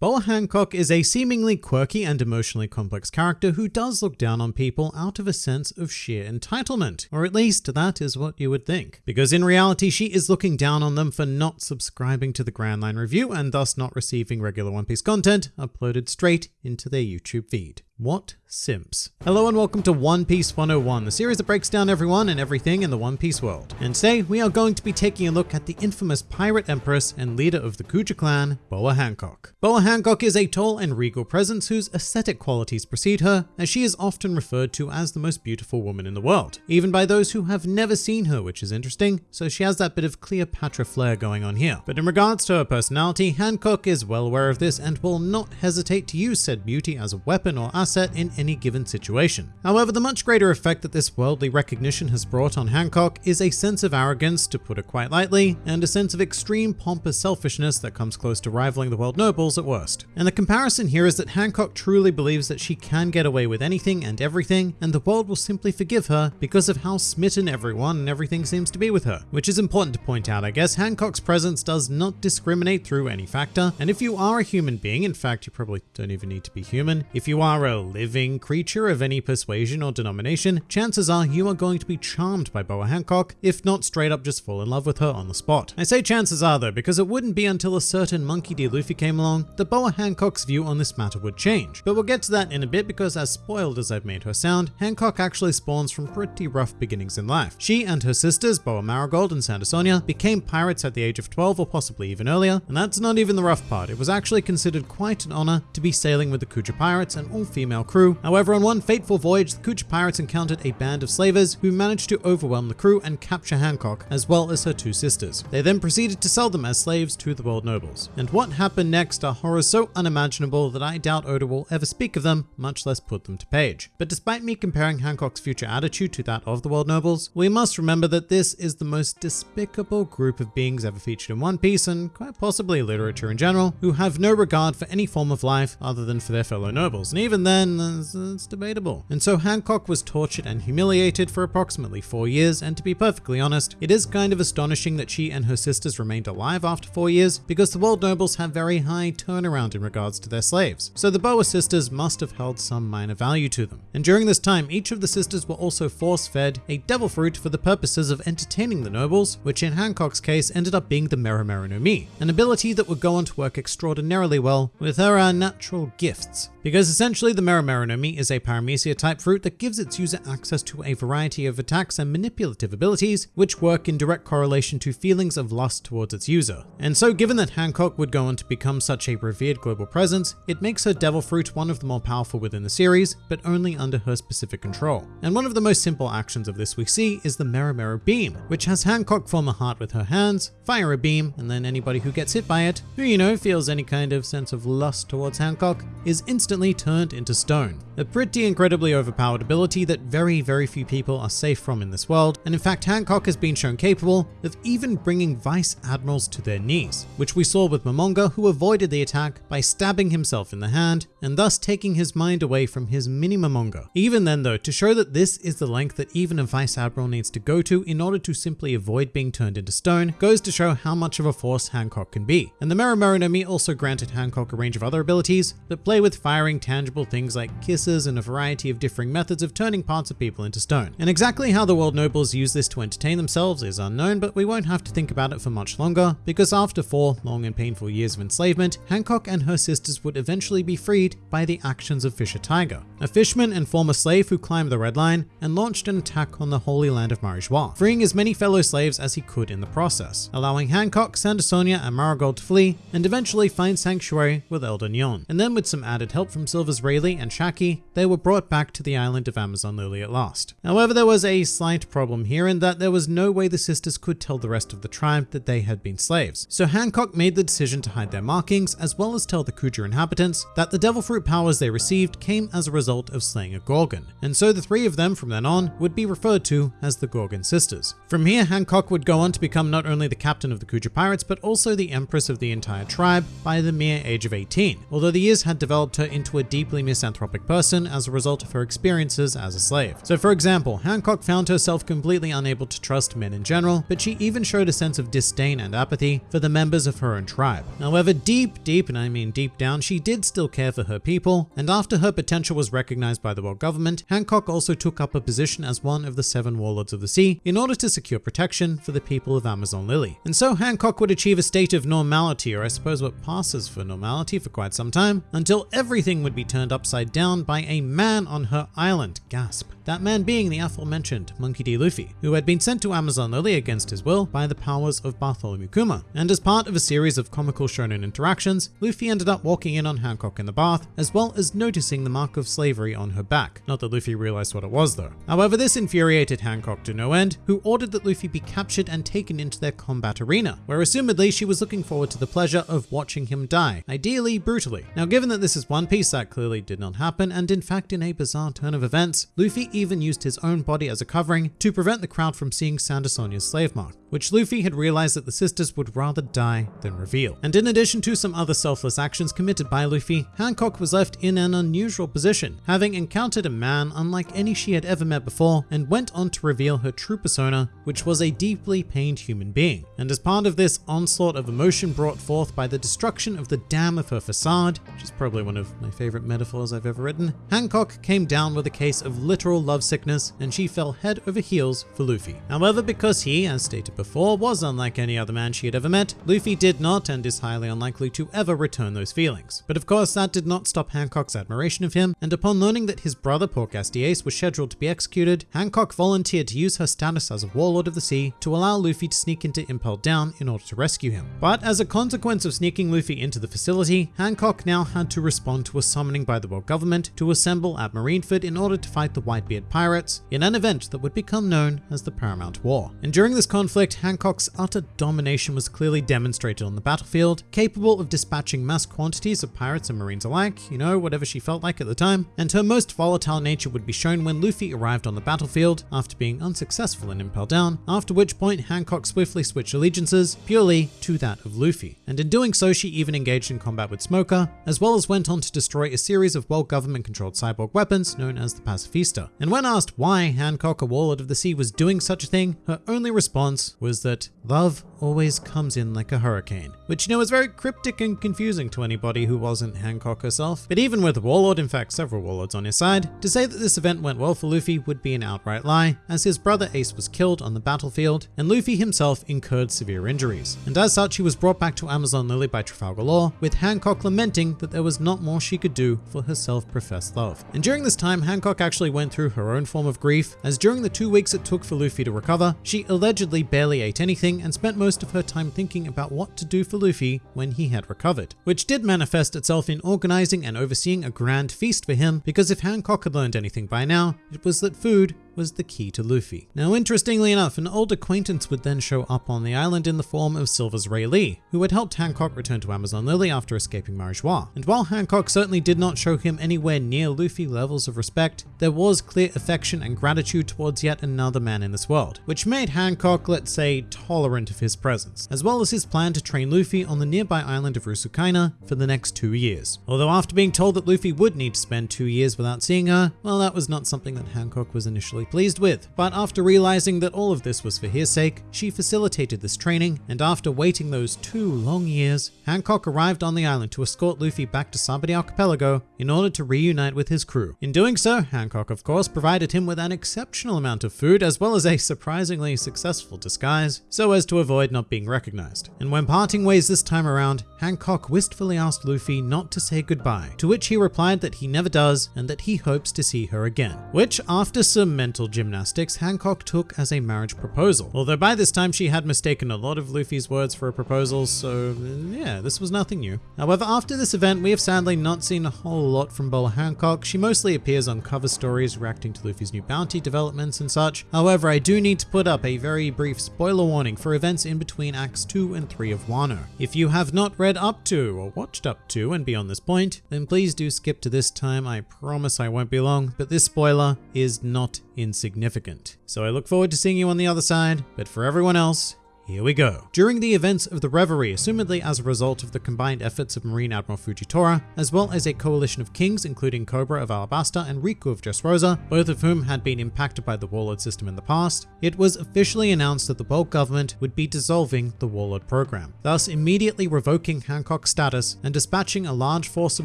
Boa Hancock is a seemingly quirky and emotionally complex character who does look down on people out of a sense of sheer entitlement, or at least that is what you would think. Because in reality, she is looking down on them for not subscribing to the Grand Line Review and thus not receiving regular One Piece content uploaded straight into their YouTube feed. What simps? Hello and welcome to One Piece 101, the series that breaks down everyone and everything in the One Piece world. And today we are going to be taking a look at the infamous pirate empress and leader of the Kuja clan, Boa Hancock. Boa Hancock is a tall and regal presence whose aesthetic qualities precede her, as she is often referred to as the most beautiful woman in the world, even by those who have never seen her, which is interesting, so she has that bit of Cleopatra flair going on here. But in regards to her personality, Hancock is well aware of this and will not hesitate to use said beauty as a weapon or asset in any given situation. However, the much greater effect that this worldly recognition has brought on Hancock is a sense of arrogance, to put it quite lightly, and a sense of extreme pompous selfishness that comes close to rivaling the world nobles at worst. And the comparison here is that Hancock truly believes that she can get away with anything and everything, and the world will simply forgive her because of how smitten everyone and everything seems to be with her. Which is important to point out, I guess. Hancock's presence does not discriminate through any factor, and if you are a human being, in fact, you probably don't even need to be human, if you are a living creature of any persuasion or denomination, chances are you are going to be charmed by Boa Hancock, if not straight up just fall in love with her on the spot. I say chances are though, because it wouldn't be until a certain Monkey D. Luffy came along that Boa Hancock's view on this matter would change. But we'll get to that in a bit because as spoiled as I've made her sound, Hancock actually spawns from pretty rough beginnings in life. She and her sisters, Boa Marigold and Sandersonia, became pirates at the age of 12 or possibly even earlier, and that's not even the rough part. It was actually considered quite an honor to be sailing with the Kuja Pirates, an all-female crew. However, on one fateful voyage, the Kuja Pirates encountered a band of slavers who managed to overwhelm the crew and capture Hancock, as well as her two sisters. They then proceeded to sell them as slaves to the world nobles. And what happened next are horrors so unimaginable that I doubt Oda will ever speak of them, much less put them to page. But despite me comparing Hancock's future attitude to that of the world nobles, we must remember that this is the most despicable group of beings ever featured in One Piece and quite possibly literature in general, who have no regard for any form of life other than for their fellow nobles. And even then, it's, it's debatable. And so Hancock was tortured and humiliated for approximately four years, and to be perfectly honest, it is kind of astonishing that she and her sisters remained alive after four years, because the world nobles have very high turnaround in regards to their slaves. So the Boa sisters must have held some minor value to them. And during this time, each of the sisters were also force-fed a devil fruit for the purposes of entertaining the nobles, which in Hancock's case ended up being the no Mi, an ability that would go on to work extraordinarily well with her uh, natural gifts. Because essentially the Mero Mero no is a paramecia type fruit that gives its user access to a variety of attacks and manipulative abilities, which work in direct correlation to feelings of lust towards its user. And so given that Hancock would go on to become such a revered global presence, it makes her devil fruit one of the more powerful within the series, but only under her specific control. And one of the most simple actions of this we see is the Mera Beam, which has Hancock form a heart with her hands, fire a beam, and then anybody who gets hit by it, who you know feels any kind of sense of lust towards Hancock, is instantly turned into stone. A pretty incredibly overpowered ability that very, very few people are safe from in this world, and in fact Hancock has been shown capable of even bringing vice admirals to their knees, which we saw with Momonga who avoided the attack by stabbing himself in the hand, and thus taking his mind away from his mini Momonga. Even then though, to show that this is the length that even a vice admiral needs to go to in order to simply avoid being turned into stone, goes to show how much of a force Hancock can be. And the Mero Mero no Mi also granted Hancock a range of other abilities that play with tangible things like kisses and a variety of differing methods of turning parts of people into stone. And exactly how the world nobles use this to entertain themselves is unknown, but we won't have to think about it for much longer, because after four long and painful years of enslavement, Hancock and her sisters would eventually be freed by the actions of Fisher Tiger, a fishman and former slave who climbed the Red Line and launched an attack on the holy land of Mary Geoise, freeing as many fellow slaves as he could in the process, allowing Hancock, Sandersonia, and Marigold to flee and eventually find sanctuary with Elder Nyon. And then with some added help from Silvers Rayleigh and Shakky, they were brought back to the island of Amazon Lily at last. However, there was a slight problem here in that there was no way the sisters could tell the rest of the tribe that they had been slaves. So Hancock made the decision to hide their markings as well as tell the Kuja inhabitants that the devil fruit powers they received came as a result of slaying a Gorgon. And so the three of them from then on would be referred to as the Gorgon sisters. From here, Hancock would go on to become not only the captain of the Kuja pirates, but also the empress of the entire tribe by the mere age of 18, although the years had developed her into a deeply misanthropic person as a result of her experiences as a slave. So for example, Hancock found herself completely unable to trust men in general, but she even showed a sense of disdain and apathy for the members of her own tribe. However, deep, deep, and I mean deep down, she did still care for her people, and after her potential was recognized by the world government, Hancock also took up a position as one of the seven warlords of the sea in order to secure protection for the people of Amazon Lily. And so Hancock would achieve a state of normality, or I suppose what passes for normality for quite some time, until everything would be turned upside down by a man on her island. Gasp. That man being the aforementioned Monkey D. Luffy, who had been sent to Amazon Lily against his will by the powers of Bartholomew Kuma. And as part of a series of comical shonen interactions, Luffy ended up walking in on Hancock in the bath, as well as noticing the mark of slavery on her back. Not that Luffy realized what it was though. However, this infuriated Hancock to no end, who ordered that Luffy be captured and taken into their combat arena, where assumedly she was looking forward to the pleasure of watching him die, ideally brutally. Now given that this is One Piece, that clearly did not happen, and in fact in a bizarre turn of events, Luffy even used his own body as a covering to prevent the crowd from seeing Sandersonia's slave mark which Luffy had realized that the sisters would rather die than reveal. And in addition to some other selfless actions committed by Luffy, Hancock was left in an unusual position, having encountered a man unlike any she had ever met before and went on to reveal her true persona, which was a deeply pained human being. And as part of this onslaught of emotion brought forth by the destruction of the dam of her facade, which is probably one of my favorite metaphors I've ever written, Hancock came down with a case of literal lovesickness and she fell head over heels for Luffy. However, because he, as stated before was unlike any other man she had ever met, Luffy did not and is highly unlikely to ever return those feelings. But of course, that did not stop Hancock's admiration of him, and upon learning that his brother Portgas Ace was scheduled to be executed, Hancock volunteered to use her status as a warlord of the sea to allow Luffy to sneak into Impel Down in order to rescue him. But as a consequence of sneaking Luffy into the facility, Hancock now had to respond to a summoning by the world government to assemble at Marineford in order to fight the Whitebeard pirates in an event that would become known as the Paramount War. And during this conflict, Hancock's utter domination was clearly demonstrated on the battlefield, capable of dispatching mass quantities of pirates and marines alike, you know, whatever she felt like at the time, and her most volatile nature would be shown when Luffy arrived on the battlefield after being unsuccessful in Impel Down, after which point Hancock swiftly switched allegiances purely to that of Luffy. And in doing so, she even engaged in combat with Smoker, as well as went on to destroy a series of world government controlled cyborg weapons known as the Pacifista. And when asked why Hancock, a warlord of the sea, was doing such a thing, her only response was that love always comes in like a hurricane, which you know is very cryptic and confusing to anybody who wasn't Hancock herself. But even with Warlord, in fact several Warlords on his side, to say that this event went well for Luffy would be an outright lie, as his brother Ace was killed on the battlefield, and Luffy himself incurred severe injuries. And as such, he was brought back to Amazon Lily by Trafalgar Law, with Hancock lamenting that there was not more she could do for her self-professed love. And during this time, Hancock actually went through her own form of grief, as during the two weeks it took for Luffy to recover, she allegedly barely ate anything and spent most of her time thinking about what to do for Luffy when he had recovered, which did manifest itself in organizing and overseeing a grand feast for him because if Hancock had learned anything by now, it was that food was the key to Luffy. Now, interestingly enough, an old acquaintance would then show up on the island in the form of Silvers Rayleigh, who had helped Hancock return to Amazon Lily after escaping Mary Geoise. And while Hancock certainly did not show him anywhere near Luffy levels of respect, there was clear affection and gratitude towards yet another man in this world, which made Hancock, let's say, tolerant of his presence, as well as his plan to train Luffy on the nearby island of Rusukaina for the next two years. Although after being told that Luffy would need to spend two years without seeing her, well, that was not something that Hancock was initially pleased with. But after realizing that all of this was for his sake, she facilitated this training, and after waiting those two long years, Hancock arrived on the island to escort Luffy back to Sabaody Archipelago in order to reunite with his crew. In doing so, Hancock of course provided him with an exceptional amount of food as well as a surprisingly successful disguise, so as to avoid not being recognized. And when parting ways this time around, Hancock wistfully asked Luffy not to say goodbye, to which he replied that he never does and that he hopes to see her again, which after some mental gymnastics, Hancock took as a marriage proposal. Although by this time she had mistaken a lot of Luffy's words for a proposal, so yeah, this was nothing new. However, after this event, we have sadly not seen a whole lot from Boa Hancock. She mostly appears on cover stories reacting to Luffy's new bounty developments and such. However, I do need to put up a very brief spoiler warning for events in between Acts 2 and 3 of Wano. If you have not read up to or watched up to and beyond this point, then please do skip to this time. I promise I won't be long, but this spoiler is not insignificant. So I look forward to seeing you on the other side, but for everyone else, Here we go. During the events of the Reverie, assumedly as a result of the combined efforts of Marine Admiral Fujitora, as well as a coalition of kings including Cobra of Alabasta and Riku of Dressrosa, both of whom had been impacted by the Warlord system in the past, it was officially announced that the Bulk government would be dissolving the Warlord program, thus immediately revoking Hancock's status and dispatching a large force of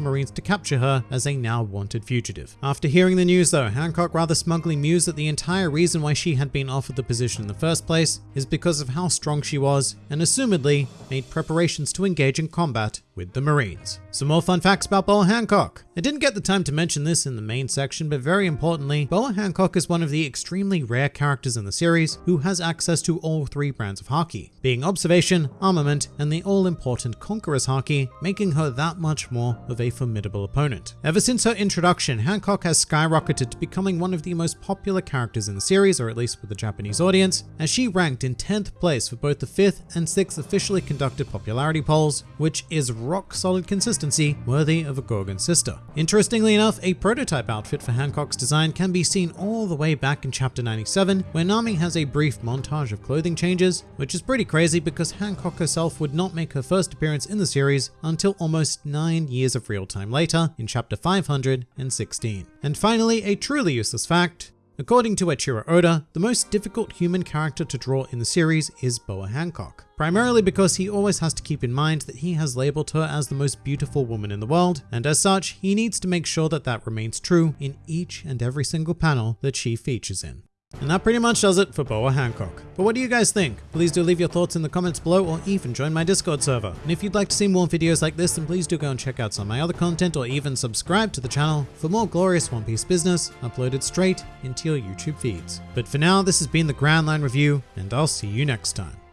Marines to capture her as a now wanted fugitive. After hearing the news though, Hancock rather smugly mused that the entire reason why she had been offered the position in the first place is because of how strong she was, and assumedly made preparations to engage in combat with the Marines. Some more fun facts about Boa Hancock. I didn't get the time to mention this in the main section, but very importantly, Boa Hancock is one of the extremely rare characters in the series who has access to all three brands of Haki, being Observation, Armament, and the all-important Conqueror's Haki, making her that much more of a formidable opponent. Ever since her introduction, Hancock has skyrocketed to becoming one of the most popular characters in the series, or at least with the Japanese audience, as she ranked in 10th place for both the 5th and 6th officially conducted popularity polls, which is rock solid consistency worthy of a Gorgon sister. Interestingly enough, a prototype outfit for Hancock's design can be seen all the way back in chapter 97, where Nami has a brief montage of clothing changes, which is pretty crazy because Hancock herself would not make her first appearance in the series until almost nine years of real time later in chapter 516. And finally, a truly useless fact, According to Eiichiro Oda, the most difficult human character to draw in the series is Boa Hancock, primarily because he always has to keep in mind that he has labeled her as the most beautiful woman in the world, and as such, he needs to make sure that that remains true in each and every single panel that she features in. And that pretty much does it for Boa Hancock. But what do you guys think? Please do leave your thoughts in the comments below or even join my Discord server. And if you'd like to see more videos like this, then please do go and check out some of my other content or even subscribe to the channel for more glorious One Piece business uploaded straight into your YouTube feeds. But for now, this has been the Grand Line Review, and I'll see you next time.